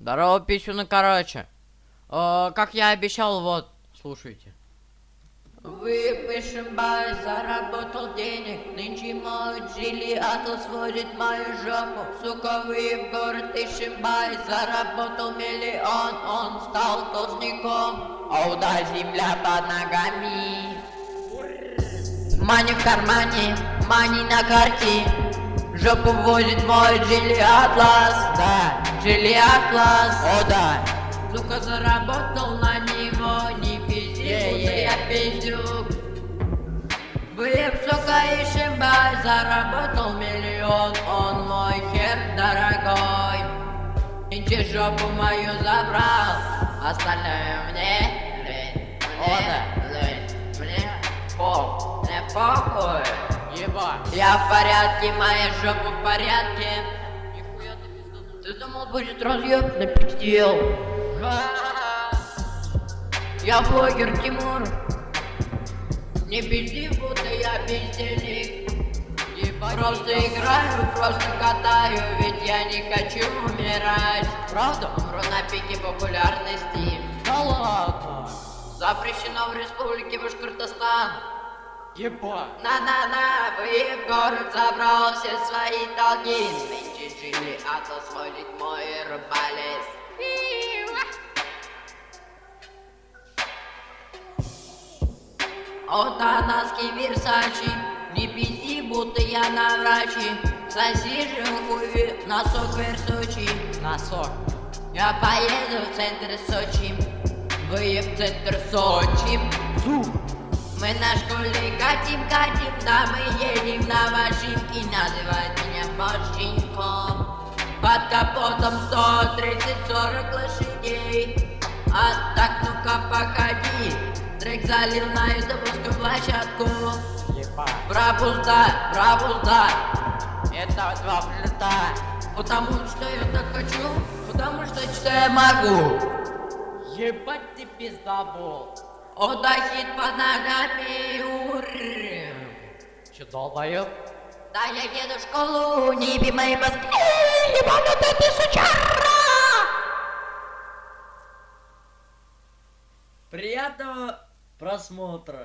Здорово, писюны, короче. Э, как я обещал, вот, слушайте. Выпишем бай, заработал денег, нынче мой Джили Атлас сводит мою жопу. Сука, вы в город ищем бай, заработал миллион, он стал должником. О, да, земля под ногами. Мани в кармане, мани на карте. Жопу возит мой Джили Атлас, да, Джили Атлас, о да. Сука, заработал на него, не пизди, я пиздюк. Вы, сука, и шимбай, заработал миллион, он мой хер дорогой. Нынче жопу мою забрал, остальное мне, о да, мне пол, мне похуй. Еба. Я в порядке, моя жопа в порядке. Ты думал, будет разъеб, напиздел. Я блогер Тимур. Не пизди, будто я бездельник. Просто играю, просто катаю, ведь я не хочу умирать. Правда, умру на пике популярности. Да ладно. Запрещено в республике Башкортостан. Еба. На-на-на, вы в город забрал все свои долги. То сводит мой рубалец. От носки Версачи, не пизди, будто я на врачи. Засижу хуй, носок Версачи. Носок. Я поеду в центр Сочи. Вы в центр Сочи. Мы на школе катим, катим, да мы едем на машинке, называют меня Машинком. Капотом 130-40 лошадей. А так ну-ка походи, трек залил на ютубовскую площадку. Пропустай, пропустай, это два плита. Потому что я так хочу, потому что что я могу. Ебать ты пиздобол. Отдохнет под ногами, ур. Че долбоёб? Да я еду в школу, не еби мои ебанутая ты сучара! Приятного просмотра.